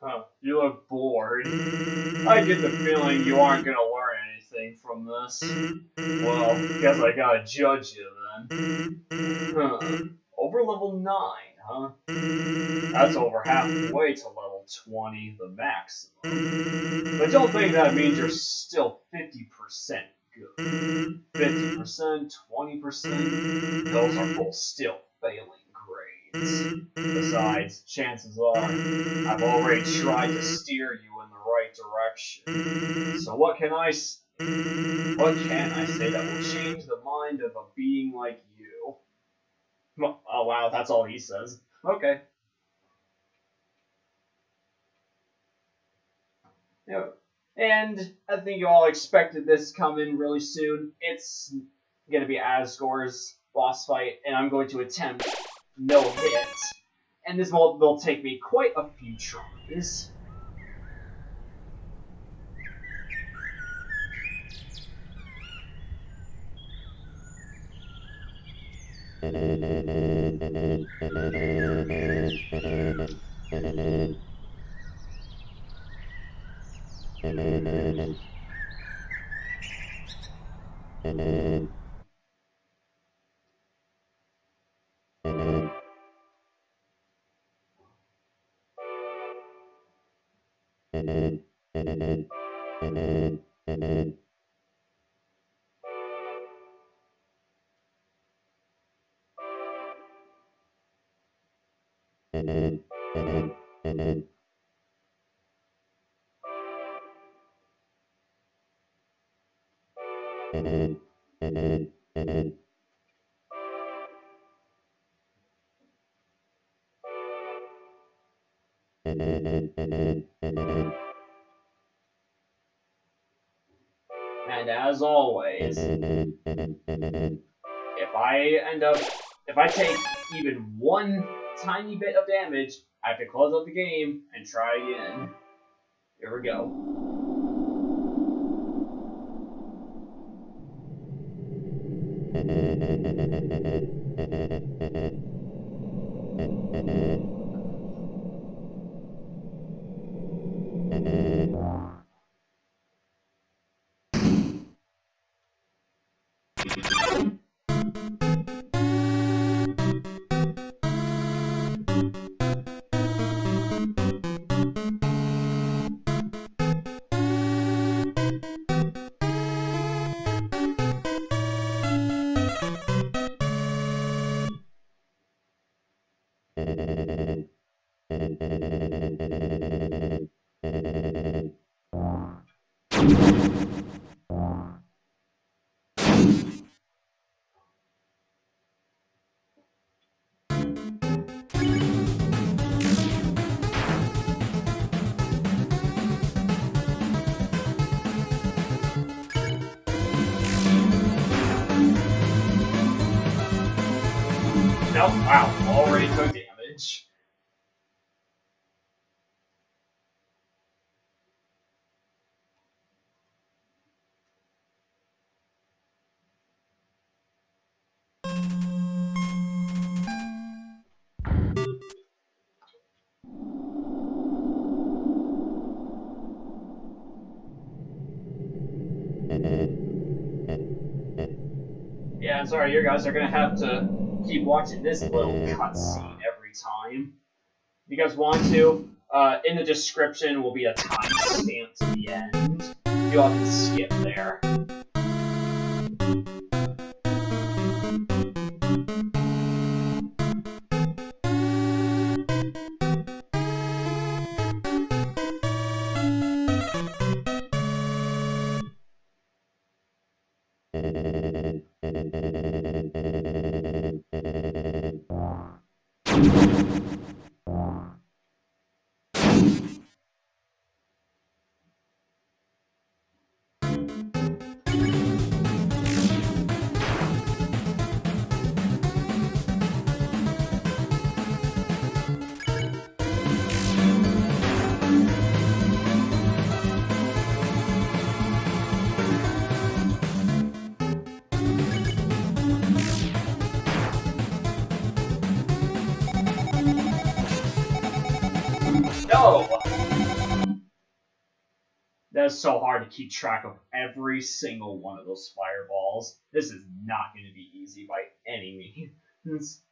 Huh, you look bored. I get the feeling you aren't gonna learn anything from this. Well, guess I gotta judge you then. Huh. Over level 9, huh? That's over halfway to level 20, the maximum. But don't think that means you're still 50% good. 50%, 20%, those are both still failing. Besides, chances are, I've already tried to steer you in the right direction. So what can I? What can I say that will change the mind of a being like you? Oh wow, that's all he says. Okay. Yeah. And I think you all expected this coming really soon. It's gonna be Asgore's boss fight, and I'm going to attempt no hits. And this will, will take me quite a few tries. and then and then and then and then and then And as always, if I end up, if I take even one tiny bit of damage, I have to close out the game and try again. Here we go. Nope, wow, already took damage. Sorry, you guys are gonna have to keep watching this little cutscene every time. If you guys want to, uh, in the description will be a timestamp to the end. You all can skip there. Is so hard to keep track of every single one of those fireballs. This is not going to be easy by any means.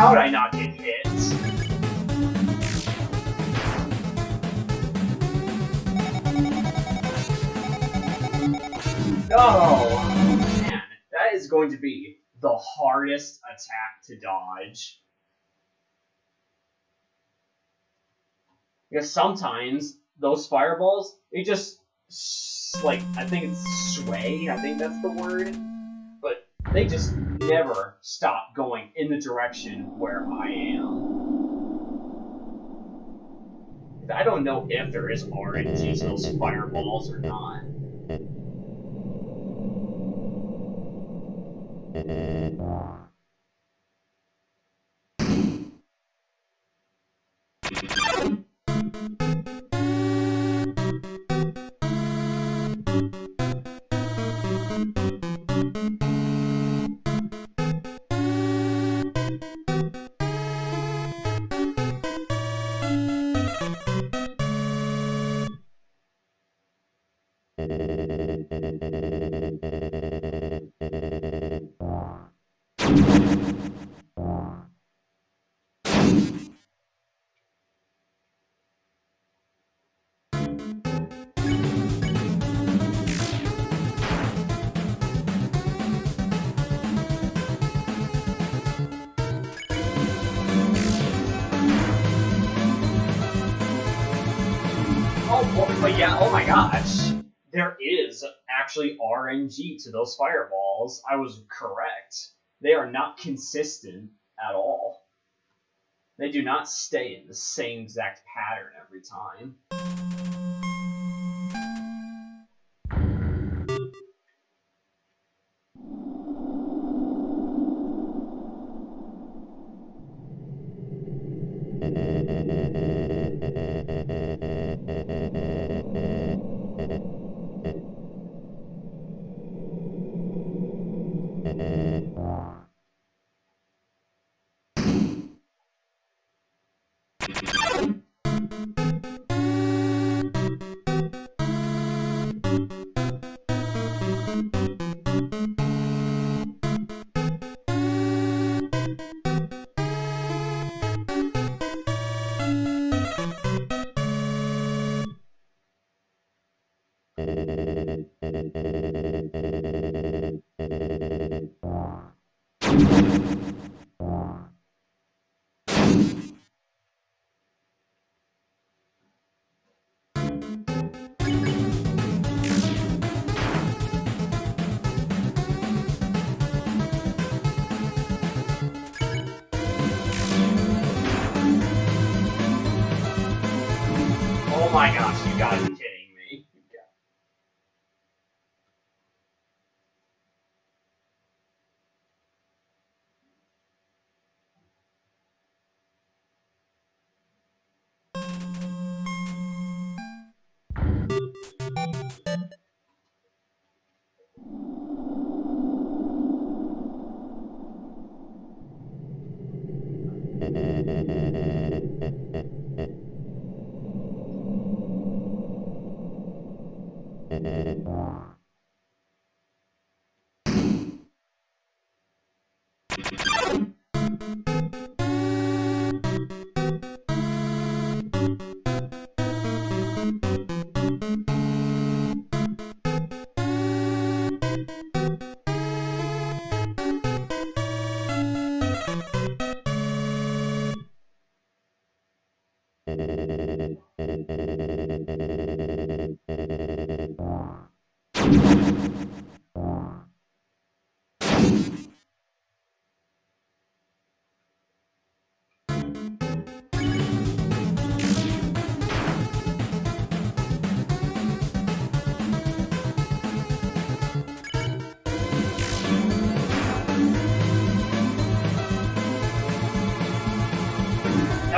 how did I mm-hmm. not get hit? No! Man, that is going to be the hardest attack to dodge. Because sometimes those fireballs, they just, like, I think it's sway, I think that's the word. They just never stop going in the direction where I am. I don't know if there is RNG to those fireballs or not. Oh, but yeah, oh my gosh. There is actually RNG to those fireballs. I was correct. They are not consistent at all. They do not stay in the same exact pattern every time.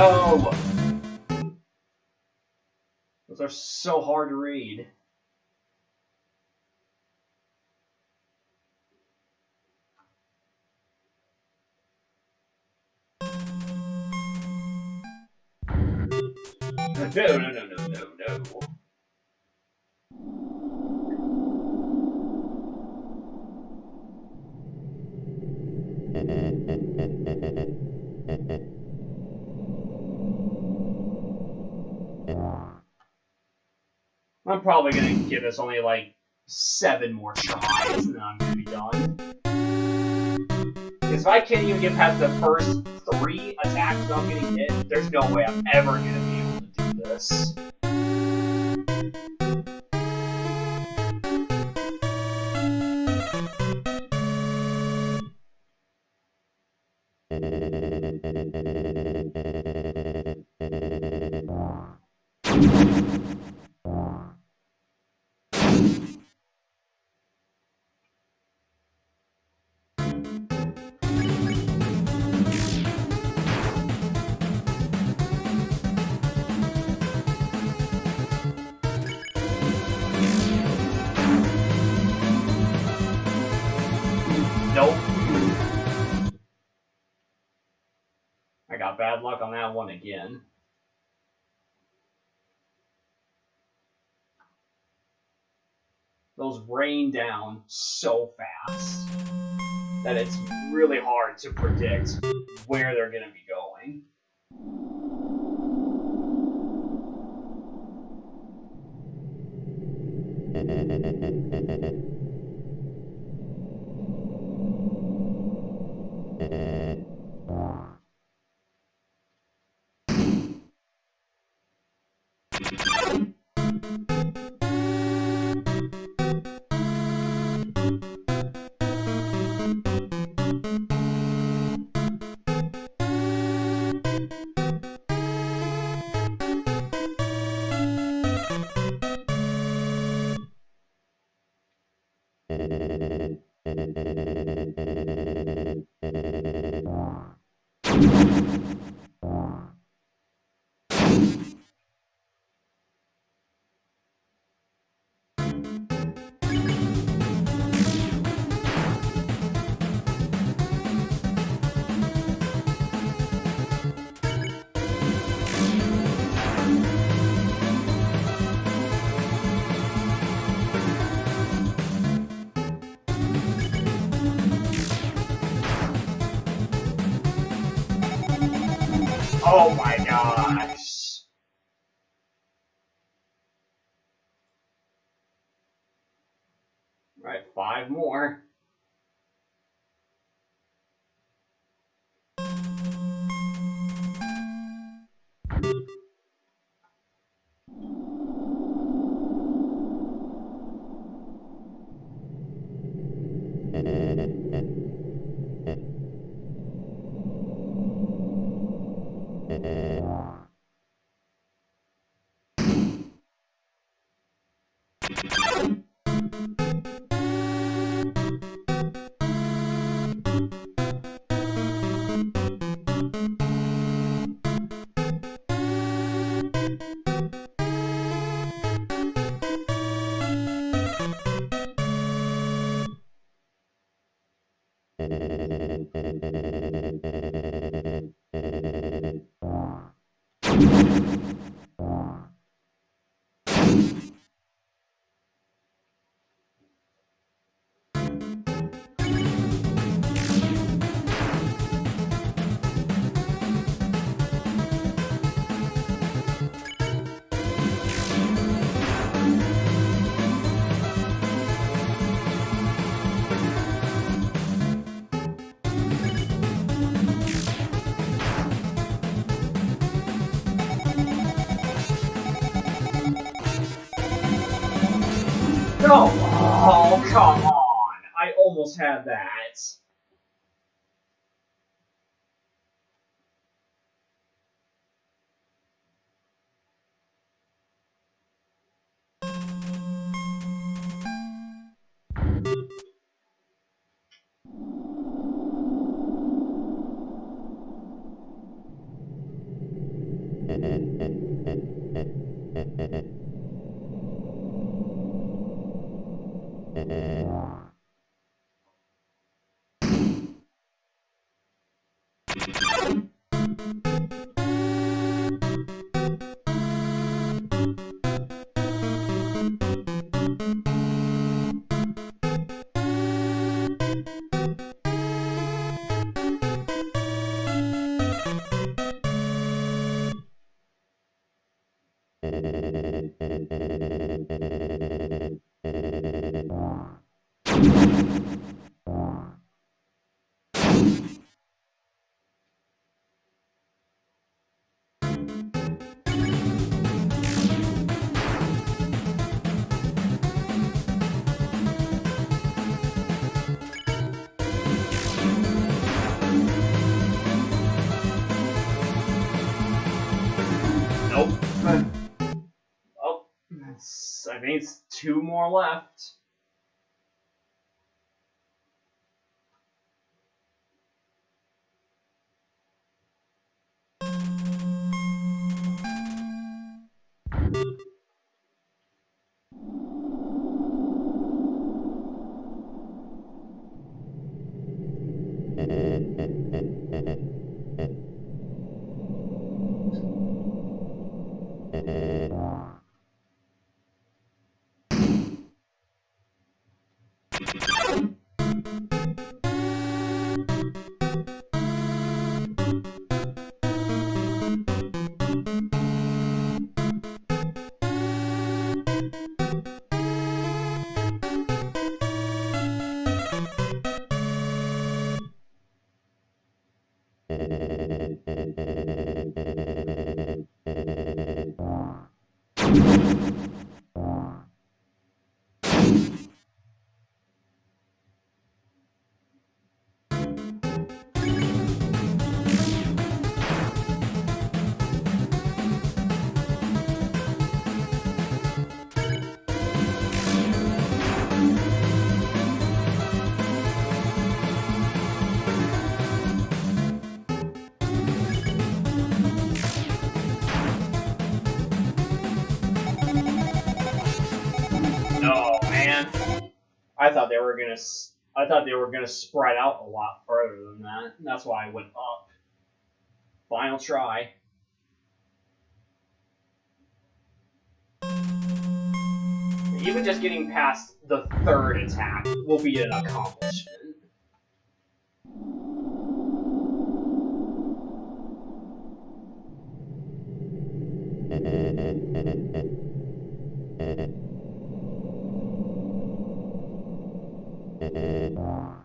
Oh! Those are so hard to read. No, no, no, no, no, no. I'm probably gonna give this only like seven more tries and then I'm gonna be done. Because if I can't even get past the first three attacks without getting hit, there's no way I'm ever gonna be able to do this. Nope. I got bad luck on that one again. Those rain down so fast that it's really hard to predict where they're going to be going. Oh my gosh. Right, five more. Eh, come on. I almost had that. It's, I think it's two more left. I thought they were gonna. I thought they were gonna spread out a lot further than that. That's why I went up. Final try. Even just getting past the third attack will be an accomplishment. Oh,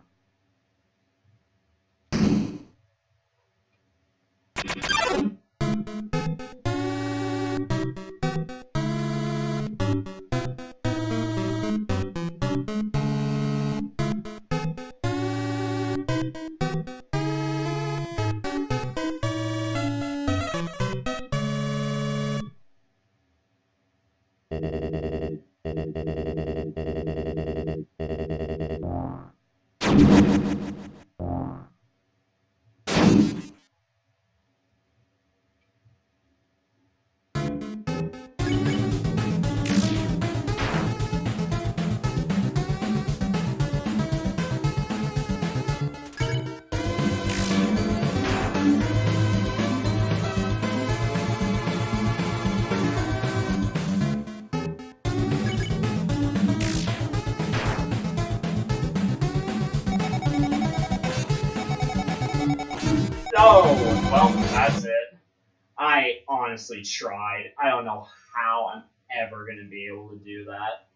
honestly tried. I don't know how I'm ever gonna be able to do that.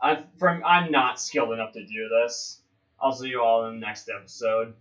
I'm from I'm not skilled enough to do this. I'll see you all in the next episode.